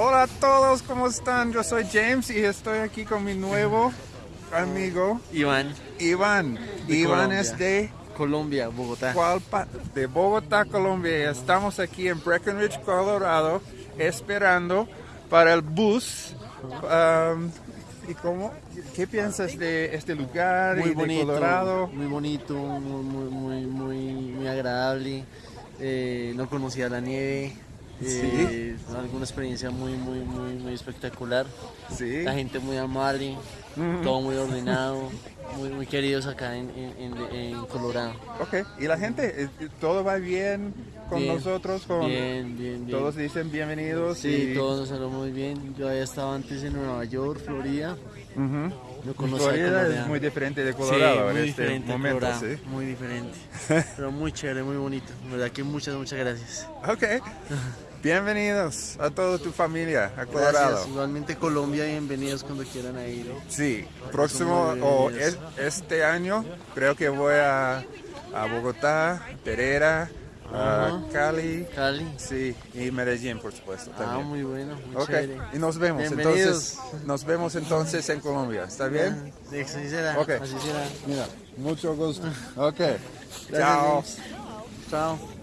Hola a todos, ¿cómo están? Yo soy James y estoy aquí con mi nuevo amigo Iván. Iván. De Iván Colombia. es de, Colombia, Bogotá. ¿cuál pa- de Bogotá, Colombia. Estamos aquí en Breckenridge, Colorado, esperando para el bus. Um, ¿Y cómo? ¿Qué piensas de este lugar Muy y de bonito, Colorado? muy bonito, muy, muy, muy, muy, muy agradable. Eh, no conocía la nieve. Eh, Alguna experiencia muy, muy, muy, muy espectacular. Sí. La gente muy amable, todo muy ordenado, muy, muy queridos acá en, en, en- en Colorado. Ok. ¿Y la gente? eh, ¿Todo va bien con Bien, nosotros? Con... Bien, bien, bien. Todos dicen bienvenidos. Sí, y- todos nos salió muy bien. Yo había estado antes en Nueva York, Florida. Florida Colorado. es muy diferente de Sí, Colorado muy en este diferente a momento, Colorado, ¿sí? muy diferente. Pero muy chévere, muy bonito. Verdad que muchas, muchas gracias. Ok. Bienvenidos a toda tu familia a Colorado. Gracias. Igualmente Colombia, bienvenidos cuando quieran ir. Sí, próximo o es- este año creo que voy a, a Bogotá, Pereira, a Ajá. Cali, Cali. sí, y Medellín, por supuesto. Ah, También. muy bueno, muy Ok, chévere. y nos vemos entonces. Nos vemos entonces en Colombia. ¿Está bien? Ah, Así será, Ok. así será. Mira, mucho gusto. Ok. Gracias, Chao. Chao.